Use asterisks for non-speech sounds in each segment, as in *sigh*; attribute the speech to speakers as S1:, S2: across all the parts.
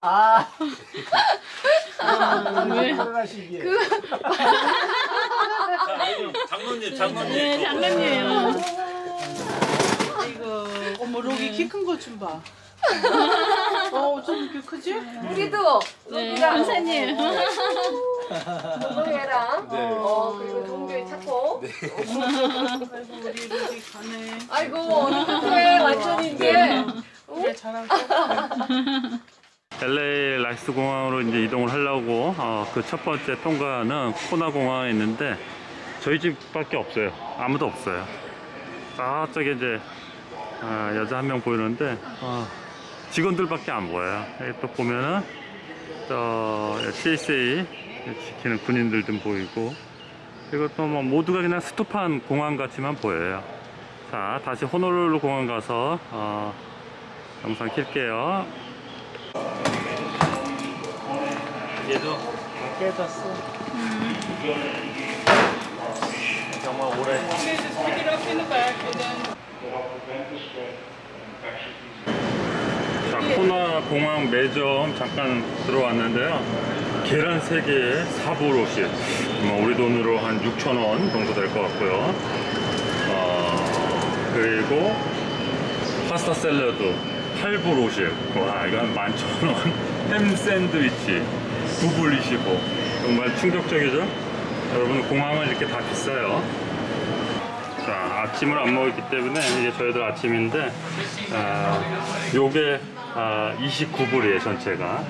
S1: 아,
S2: 왜?
S1: 들어가시기에.
S3: 장로님, 장로님.
S2: 네, 장난이에요.
S4: 이거 어머 록이 키큰 거 좀 봐. *laughs* 어, 좀 이렇게 크지?
S5: 우리도
S2: 네,
S5: 로기랑
S2: 감사님.
S5: 동료애랑
S3: 네.
S5: 어 그리고 동료애 찾고
S4: 아이고 우리 록이 가네.
S5: 아이고 어떡해 완전히 이게
S4: 그래 잘하고.
S3: LA 라이스 공항으로 이제 이동을 하려고 어, 그 첫 번째 통과는 코나 공항에 있는데 저희 집밖에 없어요. 아무도 없어요. 저쪽에 이제 아, 여자 한 명 보이는데 어, 직원들밖에 안 보여요. 여기 또 보면은 저 CSA 지키는 군인들 좀 보이고 또뭐 모두가 그냥 스톱한 공항 같이만 보여요. 자 다시 호놀룰루 공항 가서 어, 영상 킬게요. 얘도 깨졌어. 정말 오래. 자, 코나 공항 매점 잠깐 들어왔는데요. 계란 3개에 4불50. 뭐 우리 돈으로 한 6,000원 정도 될 것 같고요. 어, 그리고 파스타 샐러드 8불 50. 와, 이거 한 11,000원. 햄 샌드위치 9불 25. 정말 충격적이죠? 여러분, 공항은 이렇게 다 비싸요. 자, 아침을 안 먹었기 때문에 이게 저희들 아침인데, 아, 요게 아, 29불이에요, 전체가.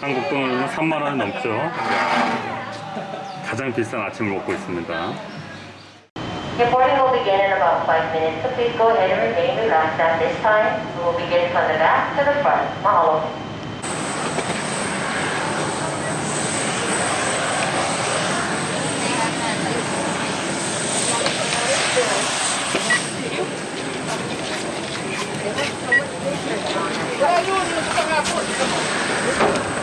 S3: 한국 돈으로 3만원 넘죠. 가장 비싼 아침을 먹고 있습니다.
S6: Your boarding will begin in about five minutes, so please go ahead and remain relaxed at this time. We will begin from the back to the front. Mahalo.
S3: 여러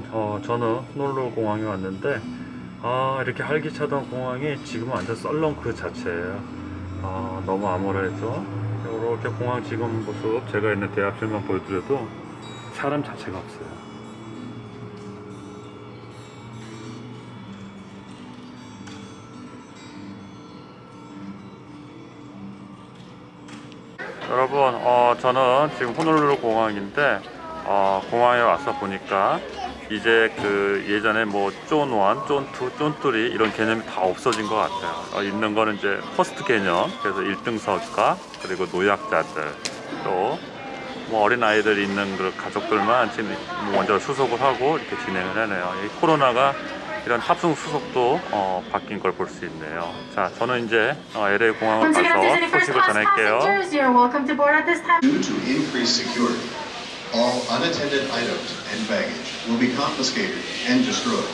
S3: 분, 어, 저는 호놀룰루 공항에 왔는데, 아, 이렇게 활기차던 공항이 지금은 완전 썰렁 그 자체예요. 아, 너무 암울해죠. 이렇게 공항 지금 모습, 제가 있는 대합실만 보여드려도 사람 자체가 없어요. 여러분, 어, 저는 지금 호놀룰루 공항인데, 어, 공항에 와서 보니까 이제 그 예전에 뭐 zone 1, zone 2, zone 3 이런 개념이 다 없어진 것 같아요. 어, 있는 거는 이제 first 개념, 그래서 1등석과 그리고 노약자들 또 뭐 어린 아이들 있는 그 가족들만 지금 먼저 수속을 하고 이렇게 진행을 하네요. 이 코로나가 이런 탑승 수속도 어, 바뀐 걸 볼 수 있네요. 자, 저는 이제 어, LA 공항을 가서 소식을 전할게요.
S7: All unattended items and baggage will be confiscated and destroyed.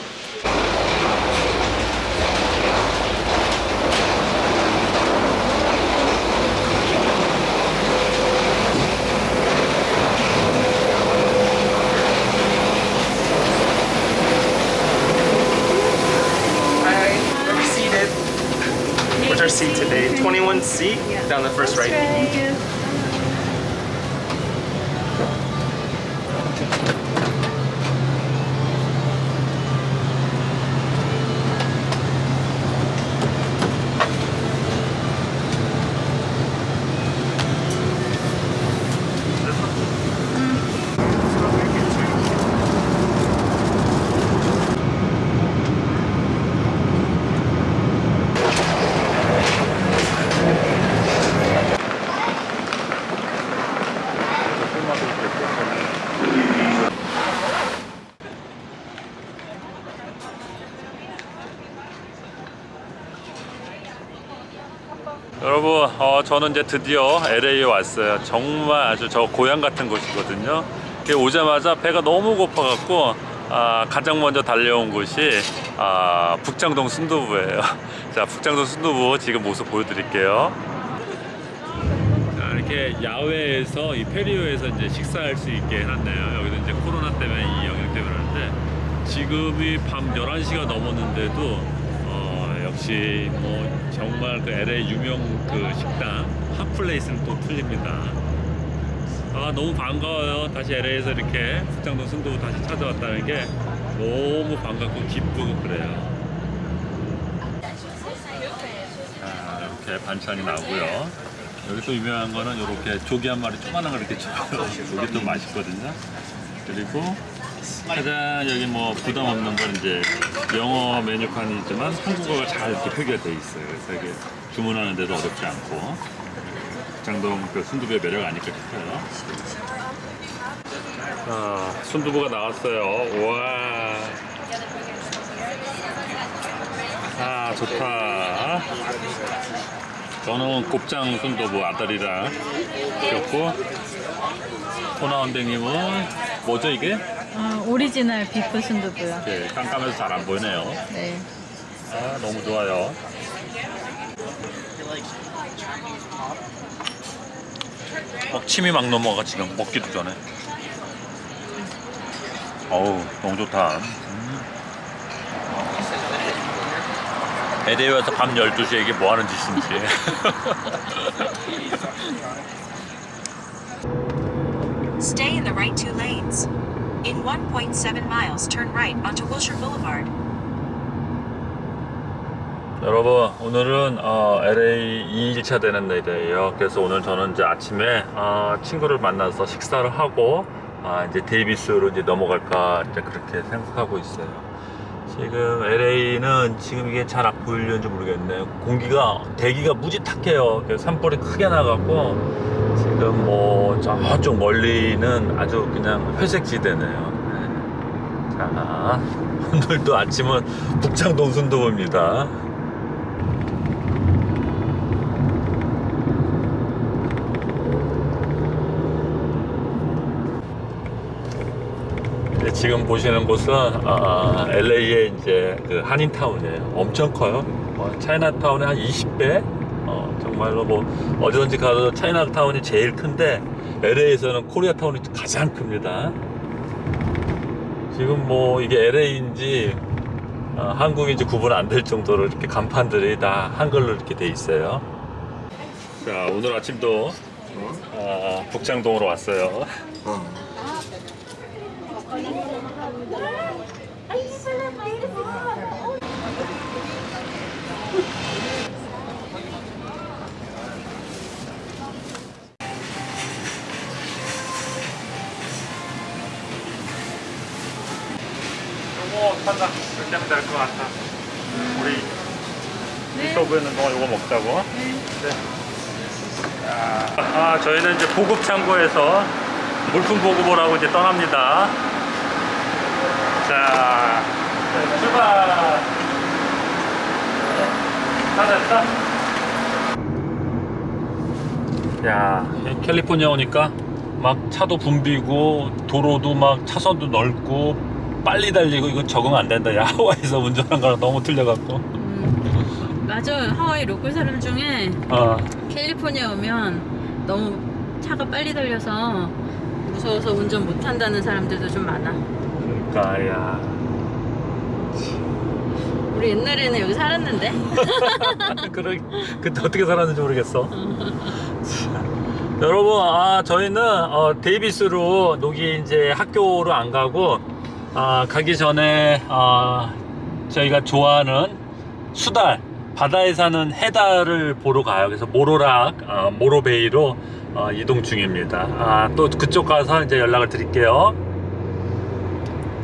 S8: What's our seat today? Twenty-one seat Down the first That's
S2: right. You.
S3: 저는 이제 드디어 LA에 왔어요. 정말 아주 저 고향 같은 곳이거든요. 오자마자 배가 너무 고파갖고 아, 가장 먼저 달려온 곳이 아, 북장동 순두부예요. *laughs* 자, 북장동 순두부 지금 모습 보여드릴게요. 자, 이렇게 야외에서 이 페리오에서 이제 식사할 수 있게 해놨네요. 여기도 이제 코로나 때문에 이 영향 때문에 하는데 지금이 밤 11시가 넘었는데도 어, 역시 뭐 정말 그 LA 유명 그 식당 핫플레이스는 또 틀립니다. 아 너무 반가워요. 다시 LA에서 이렇게 북장동 순두부 다시 찾아왔다는 게 너무 반갑고 기쁘고 그래요. 자, 이렇게 반찬이 나오고요. 여기 또 유명한 거는 이렇게 조기 한 마리 조그만한 거 이렇게 *laughs* 줘요. 이게 또 맛있거든요. 그리고 가장 여기 뭐 부담 없는 건 이제 영어 메뉴판이지만 한국어가 잘 이렇게 표기가 돼 있어요. 그래서 이게 주문하는 데도 어렵지 않고 장동 그 순두부의 매력 아닐까 싶어요. 아, 순두부가 나왔어요. 와. 아, 좋다. 저는 곱창 순두부 아들이랑 시켰고 토나원댕님은 뭐죠 이게?
S1: 아, 오리지널 beef 순두부요.
S3: 이렇게 깜깜해서 잘 안 보이네요.
S1: 네.
S3: 아, 너무 좋아요. 막 침이 막 넘어가 지금 먹기도 전에. 어우 너무 좋다. 음. LA에 와서 밤 12시에 이게 뭐 하는 짓인지.
S2: Stay in the right two lanes. In 1.7 miles, turn right onto Wilshire Boulevard.
S3: 여러분 오늘은 어, LA 2일차 되는 날이에요. 그래서 오늘 저는 이제 아침에 어, 친구를 만나서 식사를 하고 아, 이제 데이비스로 이제 넘어갈까 이제 그렇게 생각하고 있어요. 지금 LA는 지금 이게 잘 보이려는지 모르겠네요 공기가 대기가 무지 탁해요. 산불이 크게 나갖고 지금 뭐 저쪽 멀리는 아주 그냥 회색 지대네요 네. 자 오늘도 아침은 북창동 순두부입니다 네, 지금 보시는 곳은 아, LA의 이제 그 한인타운이에요. 엄청 커요. 어, 차이나타운의 한 20배. 어, 정말로 뭐 어디든지 가도 차이나타운이 제일 큰데 LA에서는 코리아타운이 가장 큽니다. 지금 뭐 이게 LA인지 어, 한국인지 구분 안 될 정도로 이렇게 간판들이 다 한글로 이렇게 돼 있어요. 자 오늘 아침도 아, 북장동으로 왔어요. 요 될것 같아. 우리 유튜브에는 너 요거 먹자고. 네. 자, 아 저희는 이제 보급 창고에서 물품 보급을 하고 이제 떠납니다. 자 네, 출발. 다 됐다. 야이 캘리포니아 오니까 막 차도 붐비고 도로도 막 차선도 넓고 빨리 달리고 이거 적응 안 된다. 야 하와이에서 운전한 거랑 너무 틀려갖고.
S1: 음, 맞아. 하와이 로컬 사람 중에
S3: 어.
S1: 캘리포니아 오면 너무 차가 빨리 달려서 무서워서 운전 못 한다는 사람들도 좀 많아.
S3: 그러니까 야.
S1: 우리 옛날에는 여기 살았는데. *laughs*
S3: 그러 그때 어떻게 살았는지 모르겠어. 참. 여러분, 아 저희는 어, 데이비스로 여기 이제 학교로 안 가고 아, 가기 전에 아, 저희가 좋아하는 수달 바다에 사는 해달을 보러 가요. 그래서 모로락 아, 모로베이로 어, 이동 중입니다. 아, 또 그쪽 가서 이제 연락을 드릴게요.